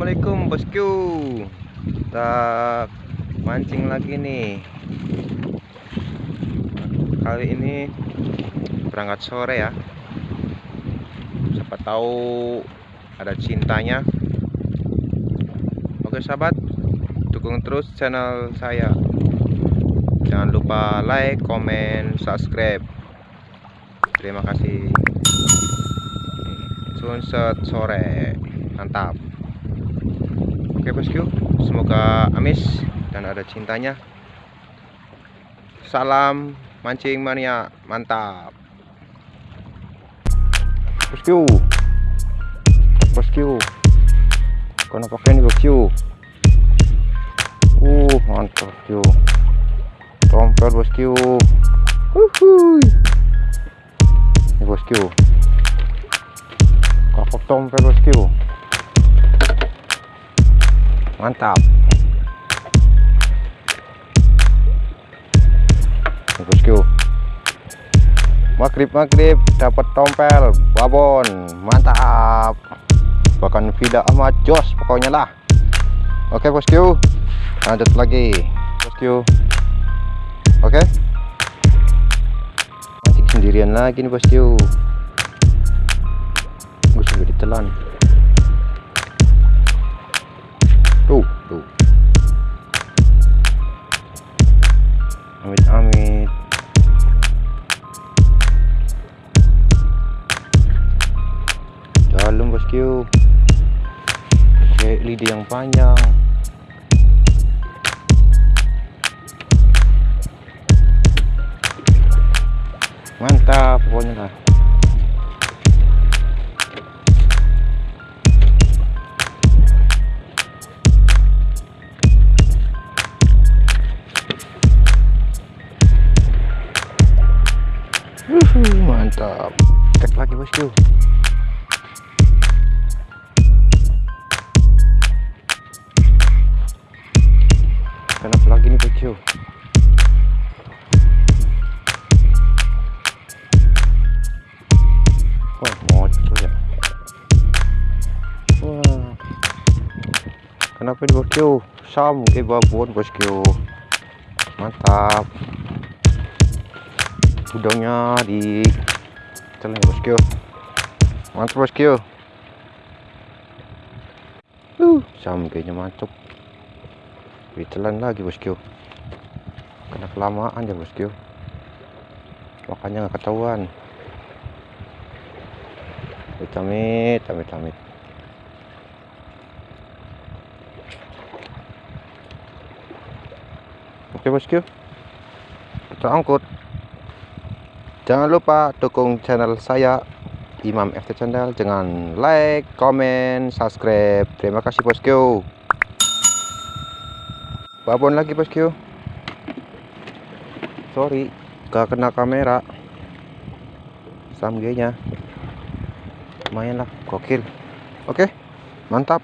Assalamualaikum bosku. Kita mancing lagi nih. Kali ini berangkat sore ya. Siapa tahu ada cintanya. Oke sahabat. Dukung terus channel saya. Jangan lupa like, komen, subscribe. Terima kasih. Sunset sore. Mantap oke bosku semoga amis dan ada cintanya. Salam mancing mania mantap. Bosku bosku karena pakai ini bosku uh mantap bosku tompel bosku uhuy. Ini bosku kakak tompel bosku mantap. Bosku maghrib maghrib dapat tompel babon mantap. Bahkan vida amat jos pokoknya lah. Oke bosku lanjut lagi bosku oke. Mancing sendirian lagi nih bosku gue sudah ditelan amit amit. Dalam bosku pakai lidi yang panjang. Mantap pokoknya lah Wuhu, mantap. Tek lagi bosku kenapa lagi nih bosku wah ya. Wah. Kenapa ini bosku sam ke babon bosku mantap udangnya di telan bosku mantap bosku uh sam kayaknya mantap ditelan lagi bosku kena kelamaan ya bosku makanya nggak ketahuan. Amit amit amit oke bosku kita angkut Jangan lupa dukung channel saya Imam FT Channel dengan like, komen, subscribe. Terima kasih bosku. Babon lagi bosku. Sorry, gak kena kamera. Samgenya. Lumayan lah, gokil. Oke, mantap.